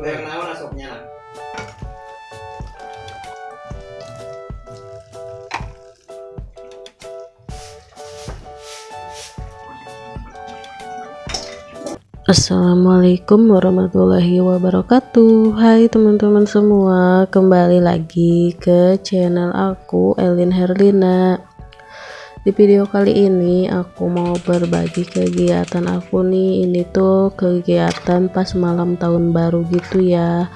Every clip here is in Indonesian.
Naon? Assalamualaikum warahmatullahi wabarakatuh Hai teman-teman semua Kembali lagi ke channel aku Elin Herlina Di video kali ini aku mau berbagi kegiatan aku nih. Ini tuh kegiatan pas malam tahun baru gitu ya.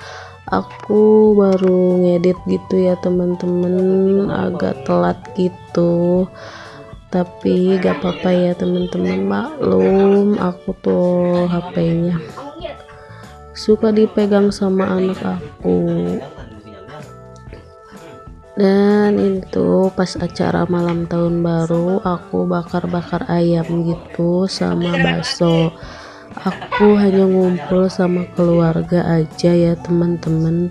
Aku baru ngedit gitu ya teman-teman. Agak telat gitu. Tapi gak apa-apa ya teman-teman. Maklum aku tuh HP-nya suka dipegang sama anak aku dan itu pas acara malam tahun baru aku bakar-bakar ayam gitu sama bakso. Aku hanya ngumpul sama keluarga aja ya teman-teman.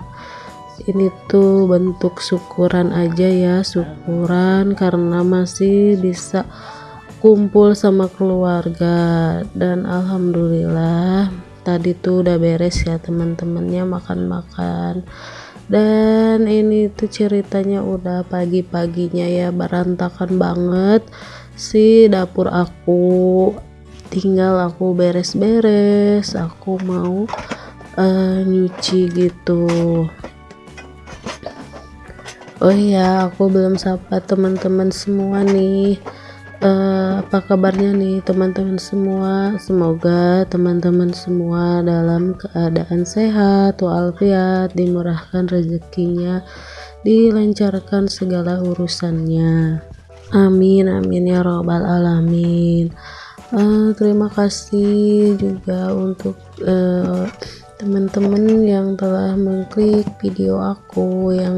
Ini tuh bentuk syukuran aja ya syukuran karena masih bisa kumpul sama keluarga. Dan alhamdulillah tadi tuh udah beres ya teman-temannya makan-makan dan ini tuh ceritanya udah pagi-paginya ya berantakan banget. Si dapur aku tinggal aku beres-beres aku mau uh, nyuci gitu. Oh iya aku belum sapa teman-teman semua nih uh, apa kabarnya nih teman-teman semua? Semoga teman-teman semua dalam keadaan sehat walafiat dimurahkan rezekinya dilancarkan segala urusannya. Amin amin ya robbal alamin. Uh, terima kasih juga untuk uh, teman-teman yang telah mengklik video aku yang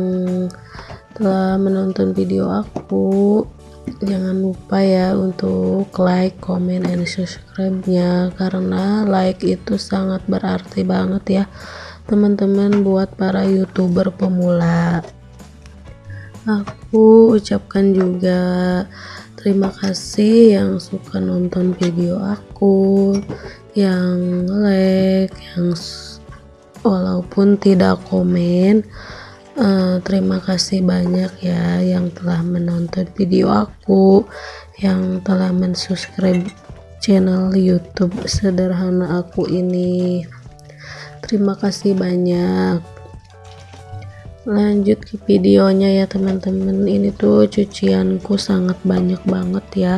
telah menonton video aku jangan lupa ya untuk like, comment, and subscribe nya karena like itu sangat berarti banget ya teman-teman buat para youtuber pemula. Aku ucapkan juga terima kasih yang suka nonton video aku yang like yang walaupun tidak komen uh, terima kasih banyak ya yang telah menonton video aku yang telah mensubscribe channel YouTube sederhana aku ini. Terima kasih banyak. Lanjut ke videonya ya teman-teman. Ini tuh cucianku sangat banyak banget ya.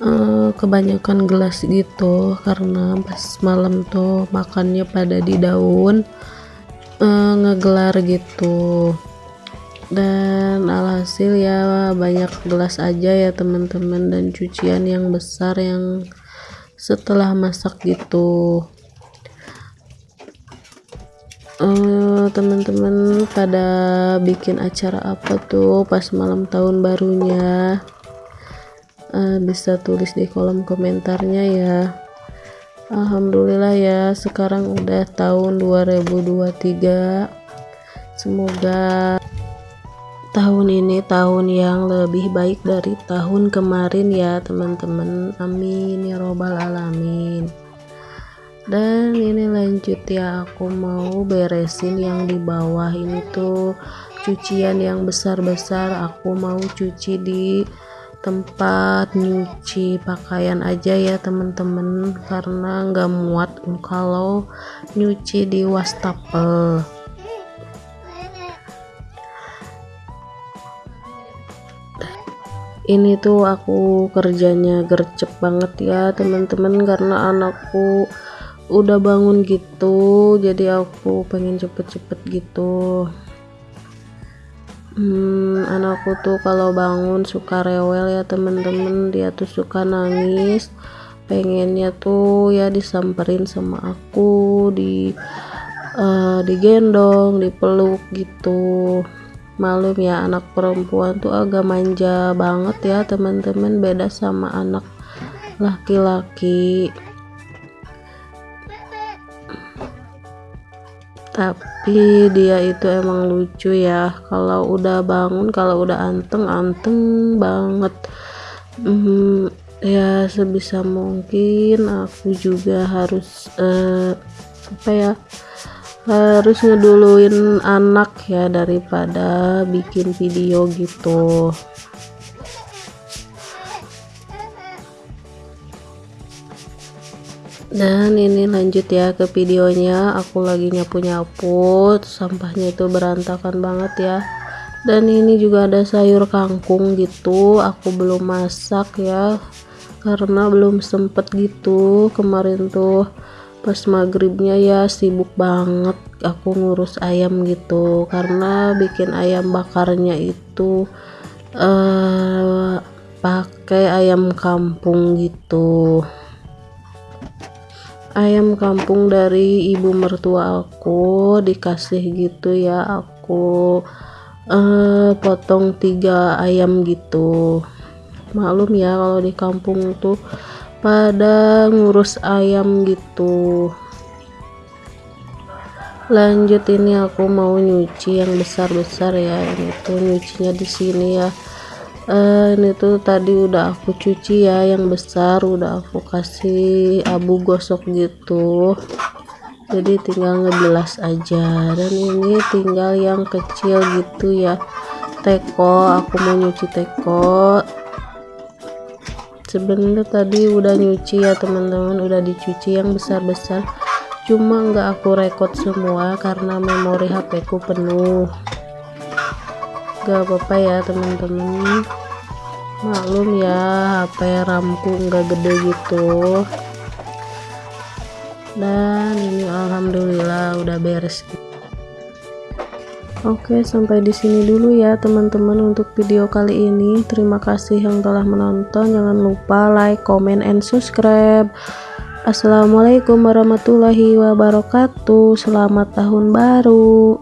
Uh, kebanyakan gelas gitu karena pas malam tuh makannya pada di daun uh, ngegelar gitu. Dan alhasil ya banyak gelas aja ya teman-teman dan cucian yang besar yang setelah masak gitu. Uh, teman-teman pada bikin acara apa tuh pas malam tahun barunya? Uh, bisa tulis di kolom komentarnya ya Alhamdulillah ya sekarang udah tahun 2023 semoga tahun ini tahun yang lebih baik dari tahun kemarin ya teman-teman. Amin ya robbal alamin. Dan ini lanjut ya aku mau beresin yang di bawah ini tuh. Cucian yang besar-besar aku mau cuci di tempat nyuci pakaian aja ya teman-teman karena nggak muat kalau nyuci di wastafel. Ini tuh aku kerjanya gercep banget ya teman-teman karena anakku udah bangun gitu jadi aku pengen cepet-cepet gitu hmm, anakku tuh kalau bangun suka rewel ya temen-temen. Dia tuh suka nangis. Pengennya tuh ya disamperin sama aku di uh, digendong dipeluk gitu. Malum ya anak perempuan tuh agak manja banget ya teman-teman beda sama anak laki-laki tapi dia itu emang lucu ya. Kalau udah bangun kalau udah anteng anteng banget. Hmm, ya sebisa mungkin aku juga harus uh, apa ya harus ngeduluin anak ya daripada bikin video gitu dan ini lanjut ya ke videonya. Aku lagi nyapu-nyapu sampahnya itu berantakan banget ya. Dan ini juga ada sayur kangkung gitu aku belum masak ya. Karena belum sempet gitu kemarin tuh. Pas maghribnya ya sibuk banget aku ngurus ayam gitu. Karena bikin ayam bakarnya itu uh, pakai ayam kampung gitu ayam kampung dari ibu mertua aku dikasih gitu ya aku uh, potong tiga ayam gitu. Maklum ya kalau di kampung tuh pada ngurus ayam gitu. Lanjut ini aku mau nyuci yang besar-besar ya ini nyucinya di sini ya uh, ini tuh tadi udah aku cuci ya yang besar udah aku kasih abu gosok gitu. Jadi tinggal ngebilas aja. Dan ini tinggal yang kecil gitu ya. Teko aku mau nyuci teko. Sebenarnya tadi udah nyuci ya teman-teman. Udah dicuci yang besar-besar. Cuma nggak aku record semua karena memori HP ku penuh gak apa-apa ya teman-teman maklum ya HP ramku nggak gede gitu dan ini alhamdulillah udah beres Oke, sampai di sini dulu ya teman-teman untuk video kali ini. Terima kasih yang telah menonton. Jangan lupa like, comment, and subscribe. Assalamualaikum warahmatullahi wabarakatuh. Selamat tahun baru.